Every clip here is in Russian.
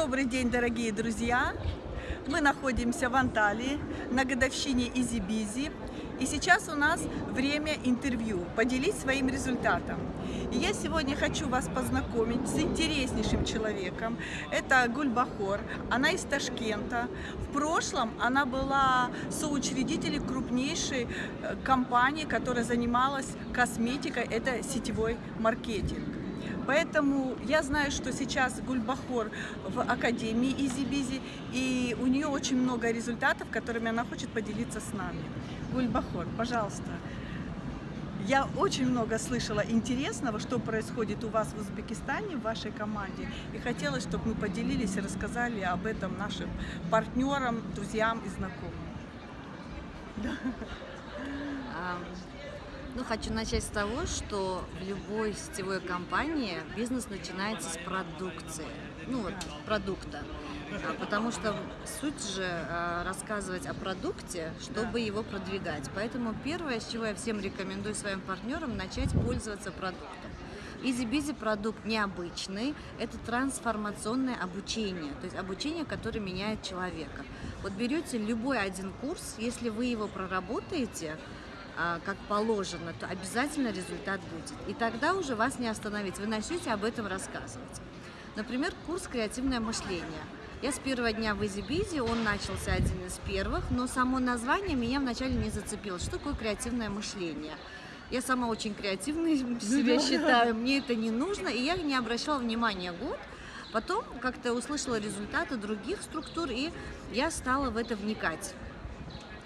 Добрый день, дорогие друзья! Мы находимся в Анталии на годовщине Изи Бизи. И сейчас у нас время интервью, поделить своим результатом. И я сегодня хочу вас познакомить с интереснейшим человеком. Это Гульбахор, она из Ташкента. В прошлом она была соучредителем крупнейшей э, компании, которая занималась косметикой, это сетевой маркетинг. Поэтому я знаю, что сейчас Гульбахор в Академии Easy Bizzi, и у нее очень много результатов, которыми она хочет поделиться с нами. Гульбахор, пожалуйста. Я очень много слышала интересного, что происходит у вас в Узбекистане, в вашей команде. И хотелось, чтобы мы поделились и рассказали об этом нашим партнерам, друзьям и знакомым. Ну, хочу начать с того, что в любой сетевой компании бизнес начинается с продукции, ну вот, продукта. А, потому что суть же а, рассказывать о продукте, чтобы его продвигать. Поэтому первое, с чего я всем рекомендую своим партнерам, начать пользоваться продуктом. Easy Bizzi продукт необычный, это трансформационное обучение, то есть обучение, которое меняет человека. Вот берете любой один курс, если вы его проработаете, как положено, то обязательно результат будет. И тогда уже вас не остановить, вы начнете об этом рассказывать. Например, курс «Креативное мышление». Я с первого дня в Изи он начался один из первых, но само название меня вначале не зацепило. Что такое креативное мышление? Я сама очень креативной себя считаю, мне это не нужно, и я не обращала внимания год. Потом как-то услышала результаты других структур, и я стала в это вникать.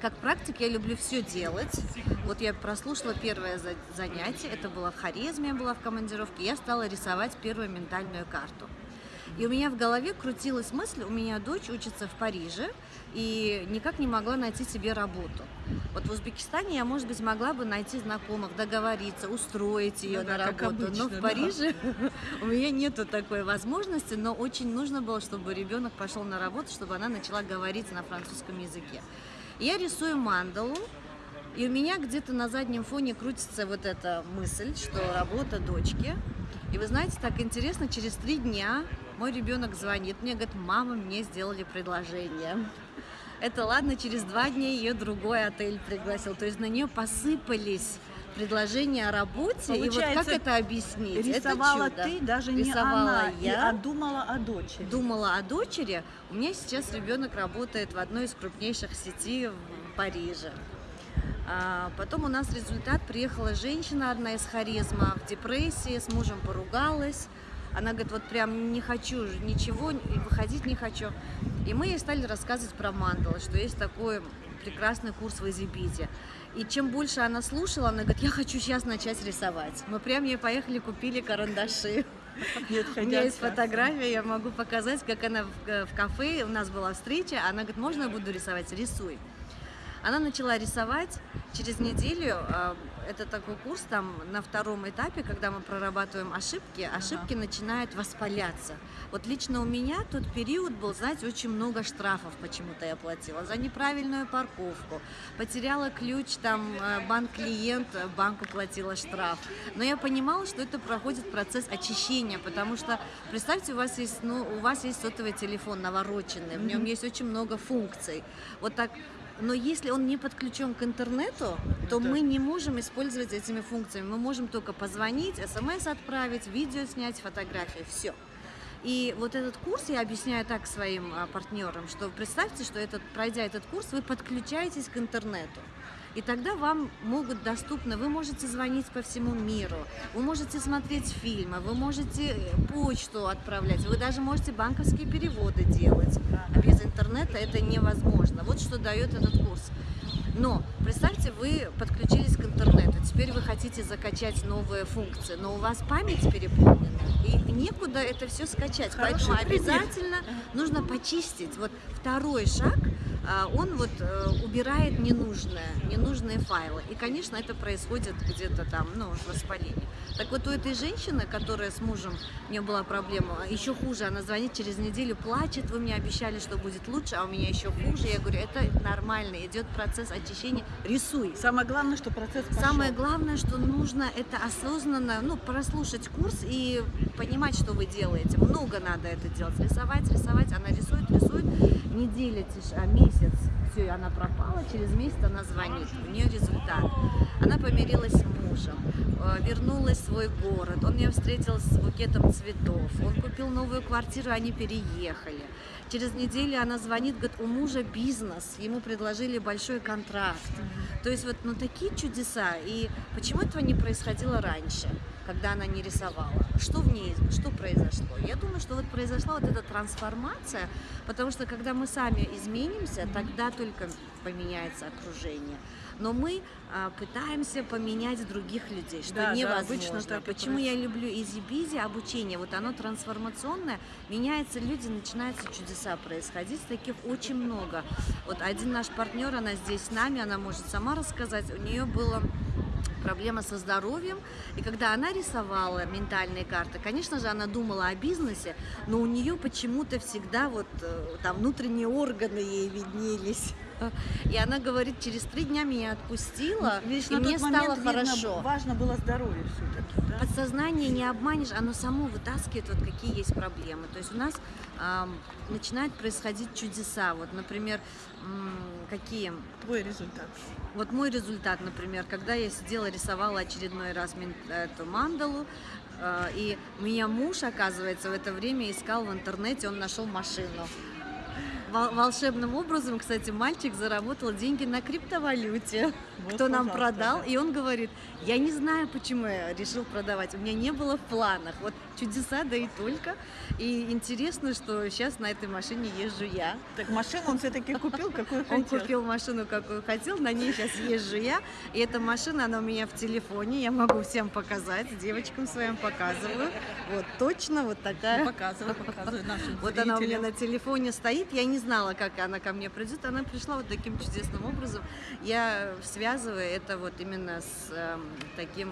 Как практик я люблю все делать. Вот я прослушала первое занятие, это было в Харизме, я была в командировке, я стала рисовать первую ментальную карту. И у меня в голове крутилась мысль, у меня дочь учится в Париже и никак не могла найти себе работу. Вот в Узбекистане я, может быть, могла бы найти знакомых, договориться, устроить ее ну, на да, работу. Обычно, но в Париже да. у меня нету такой возможности, но очень нужно было, чтобы ребенок пошел на работу, чтобы она начала говорить на французском языке. Я рисую мандалу, и у меня где-то на заднем фоне крутится вот эта мысль, что работа дочки. И вы знаете, так интересно, через три дня мой ребенок звонит мне, говорит, мама, мне сделали предложение. Это ладно, через два дня ее другой отель пригласил. То есть на нее посыпались предложение о работе, Получается, и вот как это объяснить? Рисовала это ты, даже не рисовала она, я, а думала о дочери. Думала о дочери. У меня сейчас ребенок работает в одной из крупнейших сетей в Париже. А потом у нас результат, приехала женщина одна из харизма в депрессии, с мужем поругалась. Она говорит, вот прям не хочу ничего, выходить не хочу. И мы ей стали рассказывать про мандалы, что есть такой прекрасный курс в Изибите. И чем больше она слушала, она говорит, я хочу сейчас начать рисовать. Мы прям ей поехали, купили карандаши. Нет, У меня есть фотография, я могу показать, как она в, э, в кафе, у нас была встреча, она говорит, можно я буду рисовать? Рисуй. Она начала рисовать. Через неделю, а, это такой курс, там на втором этапе, когда мы прорабатываем ошибки, ошибки ага. начинают воспаляться. Вот лично у меня тот период был, знаете, очень много штрафов почему-то я платила. За неправильную парковку, потеряла ключ, там э, банк-клиент, э, банку платила штраф. Но я понимала, что это проходит процесс очищения, потому что, представьте, у вас есть, ну, у вас есть сотовый телефон навороченный, в нем есть очень много функций. Вот так но если он не подключен к интернету, то да. мы не можем использовать этими функциями. Мы можем только позвонить, смс отправить, видео снять, фотографии, все. И вот этот курс я объясняю так своим а, партнерам, что представьте, что этот, пройдя этот курс, вы подключаетесь к интернету. И тогда вам могут доступно, вы можете звонить по всему миру, вы можете смотреть фильмы, вы можете э, почту отправлять, вы даже можете банковские переводы делать. А без интернета это невозможно. Вот что дает этот курс. Но представьте, вы подключились к интернету, теперь вы хотите закачать новые функции, но у вас память переполнена, и некуда это все скачать. Хороший Поэтому пример. обязательно нужно почистить. Вот второй шаг он вот э, убирает ненужное, ненужные файлы. И, конечно, это происходит где-то там, ну, в воспалении. Так вот, у этой женщины, которая с мужем, у нее была проблема, еще хуже, она звонит через неделю, плачет, вы мне обещали, что будет лучше, а у меня еще хуже. Я говорю, это нормально, идет процесс очищения, рисуй. Самое главное, что процесс пошел. Самое главное, что нужно это осознанно, ну, прослушать курс и понимать, что вы делаете. Много надо это делать. Рисовать, рисовать. Она рисует, рисует. Неделя, тише, а месяц. Все, она пропала. Через месяц она звонит. У нее результат. Она помирилась с мужем, э, вернулась в свой город. Он ее встретил с букетом цветов. Он купил новую квартиру, они переехали. Через неделю она звонит, говорит, у мужа бизнес, ему предложили большой контракт. То есть вот ну, такие чудеса. И почему этого не происходило раньше, когда она не рисовала? Что в ней, что произошло? Я думаю, что вот произошла вот эта трансформация, потому что когда мы сами изменимся, тогда только поменяется окружение. Но мы а, пытаемся поменять других людей, что Да, да, невозможно. и Почему я люблю Easy Bizzi, обучение, вот оно трансформационное, меняются люди, начинаются чудеса происходить, таких очень много. Вот один наш партнер, она здесь с нами, она может сама рассказать, у нее было проблема со здоровьем. И когда она рисовала ментальные карты, конечно же, она думала о бизнесе, но у нее почему-то всегда вот э, там внутренние органы ей виднелись. И она говорит, через три дня меня отпустила, Видишь, и мне тот момент, стало видно, хорошо. важно было здоровье все-таки, да? Подсознание не обманешь, оно само вытаскивает, вот какие есть проблемы. То есть у нас ам, начинают происходить чудеса. Вот, например, какие? Твой результат. Вот мой результат, например, когда я сидела, рисовала очередной раз эту мандалу, э, и меня муж, оказывается, в это время искал в интернете, он нашел машину. Вол- Волшебным образом, кстати, мальчик заработал деньги на криптовалюте, Вот, кто нам продал, да. и он говорит, я не знаю, почему я решил продавать, у меня не было в планах, вот чудеса, да и только. И интересно, что сейчас на этой машине езжу я. Так машину он все-таки купил, какую Он хотел. купил машину, какую хотел, на ней сейчас езжу я. И эта машина, она у меня в телефоне, я могу всем показать, девочкам своим показываю. Вот точно вот такая. Показывай, показывай нашим Вот она у меня на телефоне стоит, я не знала, как она ко мне придет, она пришла вот таким чудесным образом. Я связываю это вот именно с эм, таким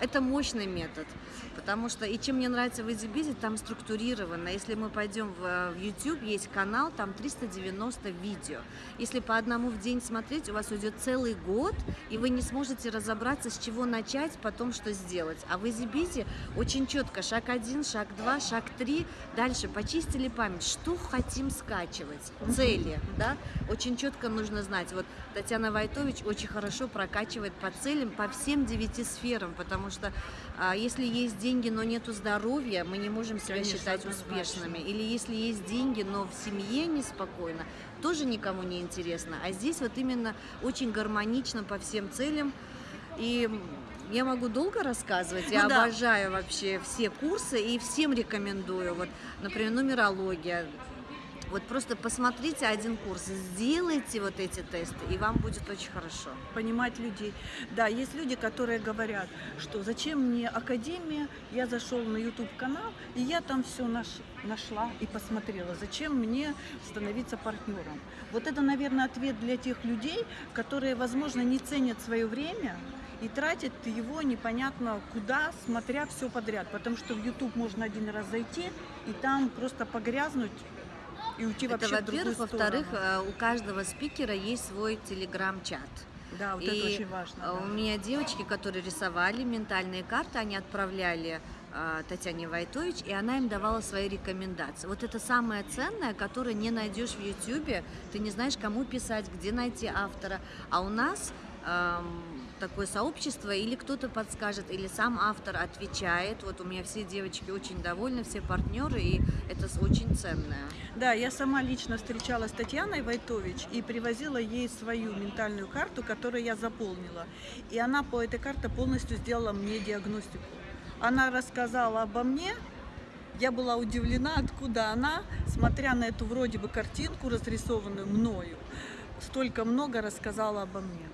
это мощный метод, потому что и чем мне нравится в Эдибизе, там структурировано. Если мы пойдем в, э, YouTube, есть канал, там 390 видео. Если по одному в день смотреть, у вас уйдет целый год, и вы не сможете разобраться, с чего начать, потом что сделать. А в Эдибизе очень четко шаг один, шаг два, шаг три. Дальше почистили память, что хотим скачивать, цели, да? Очень четко нужно знать. Вот Татьяна Вайтович очень хорошо прокачивает по целям, по всем девяти сферам, потому что а, если есть деньги, но нету здоровья, мы не можем себя Конечно, считать успешными. Или если есть деньги, но в семье неспокойно, тоже никому не интересно. А здесь вот именно очень гармонично по всем целям. И я могу долго рассказывать. Я Ну да. обожаю вообще все курсы и всем рекомендую. Вот, например, нумерология. Вот просто посмотрите один курс, сделайте вот эти тесты, и вам будет очень хорошо. понимать людей. Да, есть люди, которые говорят, что зачем мне академия, я зашел на YouTube канал, и я там все нашла и посмотрела, зачем мне становиться партнером. Вот это, наверное, ответ для тех людей, которые, возможно, не ценят свое время и тратят его непонятно куда, смотря все подряд. Потому что в YouTube можно один раз зайти и там просто погрязнуть и уйти Это, вообще другую во-первых. Во-вторых, э, у каждого спикера есть свой телеграм-чат. Да, вот и, это очень важно. э, У да. меня девочки, которые рисовали ментальные карты, они отправляли э, Татьяне Вайтович, и она им давала свои рекомендации. Вот это самое ценное, которое не найдешь в Ютьюбе. Ты не знаешь, кому писать, где найти автора. А у нас эм, такое сообщество, или кто-то подскажет, или сам автор отвечает. Вот у меня все девочки очень довольны, все партнеры, и это очень ценное. Да, я сама лично встречалась с Татьяной Войтович и привозила ей свою ментальную карту, которую я заполнила. И она по этой карте полностью сделала мне диагностику. Она рассказала обо мне, я была удивлена, откуда она, смотря на эту вроде бы картинку, разрисованную мною, столько много рассказала обо мне.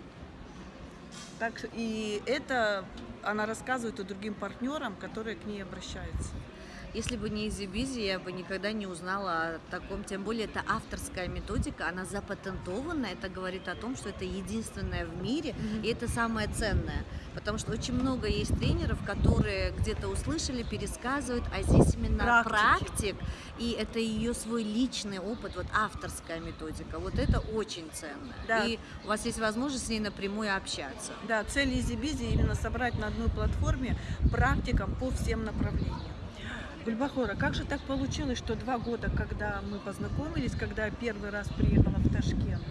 Так, и это она рассказывает и другим партнерам, которые к ней обращаются. Если бы не Busy, я бы никогда не узнала о таком. Тем более, это авторская методика, она запатентована. Это говорит о том, что это единственное в мире, Мгм. и это самое ценное. Потому что очень много есть тренеров, которые где-то услышали, пересказывают, а здесь именно Практики. практик, и это ее свой личный опыт, вот авторская методика. Вот это очень ценно. Да. И у вас есть возможность с ней напрямую общаться. Да, цель Busy именно собрать на одной платформе практикам по всем направлениям. Гульбахора, как же так получилось, что два года, когда мы познакомились, когда я первый раз приехала в Ташкент,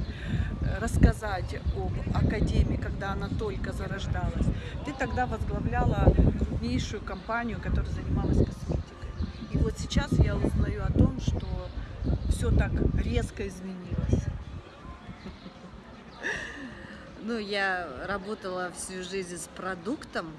э, рассказать об академии, когда она только зарождалась, ты тогда возглавляла крупнейшую компанию, которая занималась косметикой. И вот сейчас я узнаю о том, что все так резко изменилось. Ну, я работала всю жизнь с продуктом,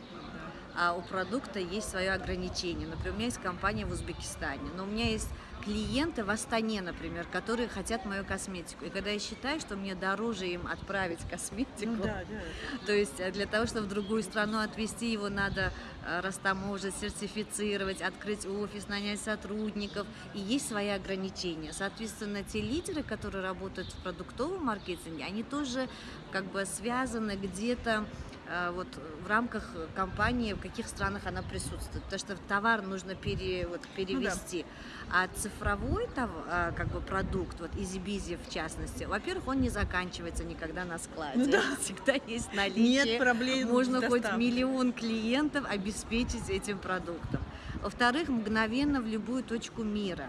у продукта есть свое ограничение. Например, у меня есть компания в Узбекистане, но у меня есть клиенты в Астане, например, которые хотят мою косметику. И когда я считаю, что мне дороже им отправить косметику, Ну да, да. то есть э, для того, чтобы в другую страну отвезти его, надо э, растаможить, сертифицировать, открыть офис, нанять сотрудников. И есть свои ограничения. Соответственно, те лидеры, которые работают в продуктовом маркетинге, они тоже как бы связаны где-то вот в рамках компании, в каких странах она присутствует. Потому что товар нужно пере, вот, перевести. А цифровой тов- а, как бы продукт, вот EasyBizy в частности, во-первых, он не заканчивается никогда на складе. Ну да. Всегда есть наличие. Нет проблем Можно с хоть миллион клиентов обеспечить этим продуктом. Во-вторых, мгновенно в любую точку мира.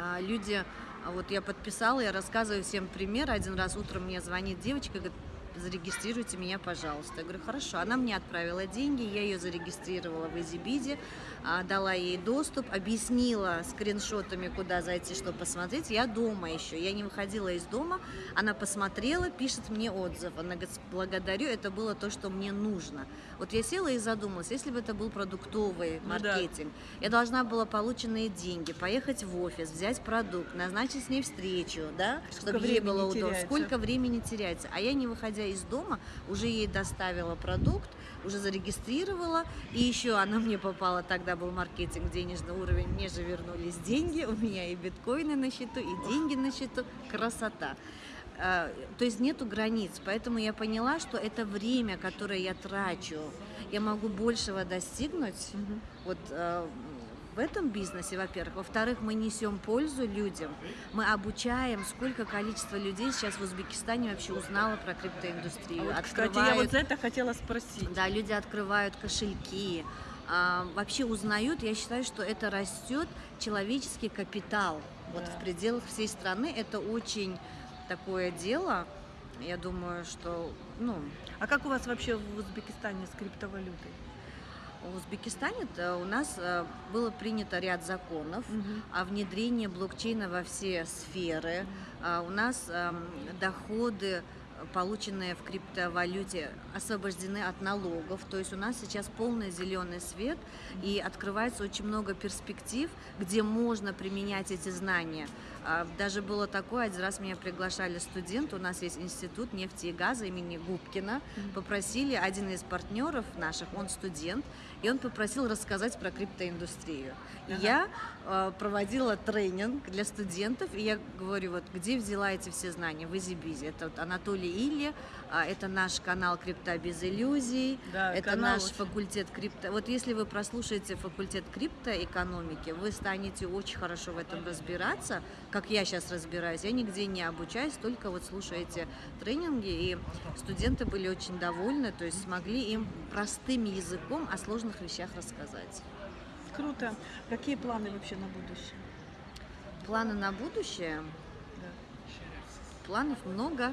А, Люди, вот я подписала, я рассказываю всем пример. Один раз утром мне звонит девочка, говорит, зарегистрируйте меня, пожалуйста. Я говорю, хорошо. Она мне отправила деньги, я ее зарегистрировала в EasyBizy, а, дала ей доступ, объяснила скриншотами, куда зайти, что посмотреть. Я дома еще, я не выходила из дома. Она посмотрела, пишет мне отзыв. Она говорит, благодарю, это было то, что мне нужно. Вот я села и задумалась, если бы это был продуктовый Ну да. маркетинг, я должна была полученные деньги, поехать в офис, взять продукт, назначить с ней встречу, да, Сколько чтобы ей было удобно. теряется. Сколько времени теряется. А я, не выходя из дома, уже ей доставила продукт, уже зарегистрировала, и еще она мне попала, тогда был маркетинг, денежный уровень, мне же вернулись деньги, у меня и биткоины на счету, и деньги на счету, красота. А, То есть нету границ, поэтому я поняла, что это время, которое я трачу, я могу большего достигнуть, Мгм. вот э, в этом бизнесе, во-первых. Во-вторых, мы несем пользу людям. Мы обучаем, сколько количество людей сейчас в Узбекистане вообще узнало про криптоиндустрию. вот, кстати, я Открывают- вот за это хотела спросить. да, люди открывают кошельки, а, вообще узнают. Я считаю, что это растет человеческий капитал. Вот Да. в пределах всей страны это очень такое дело. Я думаю, что, ну, А как у вас вообще в Узбекистане с криптовалютой? В Узбекистане у нас э, было принято ряд законов о внедрении блокчейна во все сферы. А У нас эм, доходы, полученные в криптовалюте, освобождены от налогов. То есть у нас сейчас полный зеленый свет и открывается очень много перспектив, где можно применять эти знания. А, Даже было такое, один раз меня приглашали студенты, у нас есть институт нефти и газа имени Губкина, попросили, один из партнеров наших, он студент, и он попросил рассказать про криптоиндустрию. И Ага. я э, проводила тренинг для студентов, и я говорю, вот где взяла эти все знания? В EasyBizy. Это вот Анатолий Илья, а, это наш канал «Крипта без иллюзий», Да, это канал наш очень- факультет крипто. Вот если вы прослушаете факультет криптоэкономики, вы станете очень хорошо в этом разбираться, как я сейчас разбираюсь. Я нигде не обучаюсь, только вот слушаю эти тренинги, и студенты были очень довольны, то есть смогли им простым языком о сложных вещах рассказать. Круто. Какие планы вообще на будущее? Планы на будущее? Да. Планов много.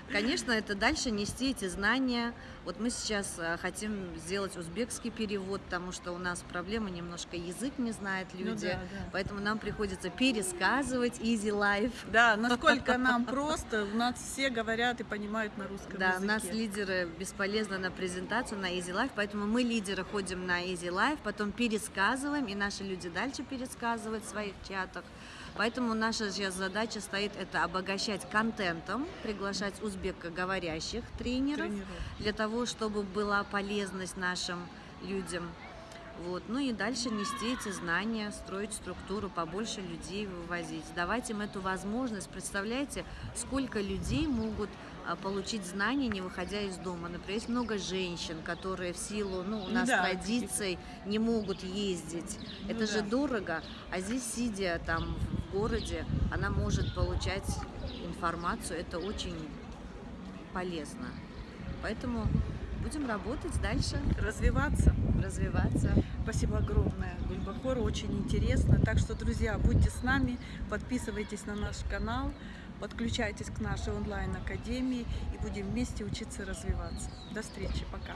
Конечно, это дальше нести эти знания. Вот мы сейчас э, хотим сделать узбекский перевод, потому что у нас проблема немножко язык не знают Ну люди. да, да. Поэтому нам приходится пересказывать Easy Life. Да, насколько нам просто, у нас все говорят и понимают на русском Да, языке. нас лидеры бесполезно на презентацию на Easy Life, поэтому мы лидеры ходим на Easy Life, потом пересказываем, и наши люди дальше пересказывают в своих чатах. Поэтому наша сейчас задача стоит это обогащать контентом, приглашать узбекоговорящих тренеров, Тренеров. для того, чтобы была полезность нашим людям. Вот. Ну и дальше нести эти знания, строить структуру, побольше людей вывозить, давать им эту возможность. Представляете, сколько людей могут а, получить знания, не выходя из дома. Например, есть много женщин, которые в силу, ну, у нас Да, традиций не могут ездить. Ну Это же да. дорого. А здесь, сидя там в городе, она может получать информацию. Это очень полезно. Поэтому будем работать дальше, Развиваться. развиваться. Спасибо огромное, Гульбахор, очень интересно. Так что, друзья, будьте с нами, подписывайтесь на наш канал, подключайтесь к нашей онлайн-академии и будем вместе учиться развиваться. До встречи, пока.